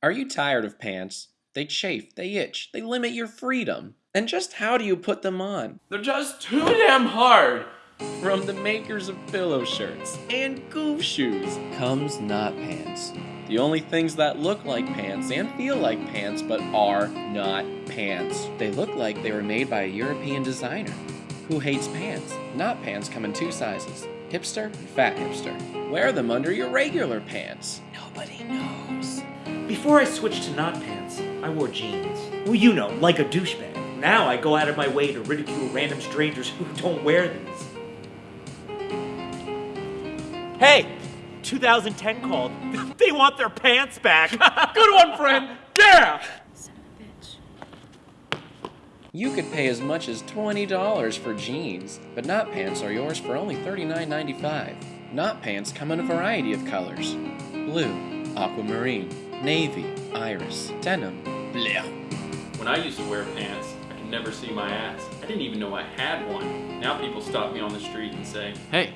Are you tired of pants? They chafe, they itch, they limit your freedom. And just how do you put them on? They're just too damn hard. From the makers of pillow shirts and goof shoes comes Not Pants. The only things that look like pants and feel like pants but are not pants. They look like they were made by a European designer. Who hates pants? Not pants come in two sizes hipster and fat hipster. Wear them under your regular pants. Nobody knows. Before I switched to not pants, I wore jeans. Well, you know, like a douchebag. Now I go out of my way to ridicule random strangers who don't wear these. Hey! 2010 called. They want their pants back. Good one, friend. Yeah. You could pay as much as $20 for jeans, but Not Pants are yours for only $39.95. Not Pants come in a variety of colors. Blue, aquamarine, navy, iris, denim, bleh. When I used to wear pants, I could never see my ass. I didn't even know I had one. Now people stop me on the street and say, Hey,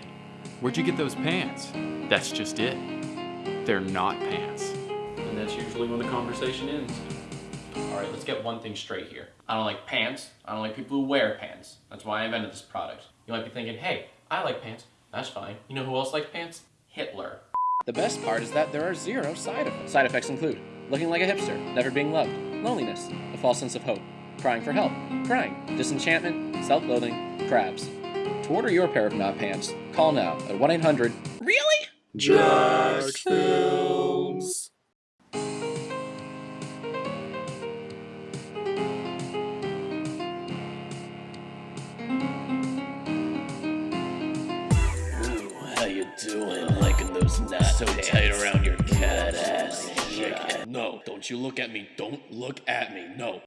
where'd you get those pants? That's just it. They're not pants. and that's usually when the conversation ends. Alright, let's get one thing straight here. I don't like pants. I don't like people who wear pants. That's why I invented this product. You might be thinking, hey, I like pants. That's fine. You know who else likes pants? Hitler. The best part is that there are zero side effects. Side effects include looking like a hipster, never being loved, loneliness, a false sense of hope, crying for help, crying, disenchantment, self-loathing, crabs. To order your pair of not pants, call now at 1-800 Really? Jax Doing? Liking those knots so tight around your cat ass? Yeah. No, don't you look at me. Don't look at me. No.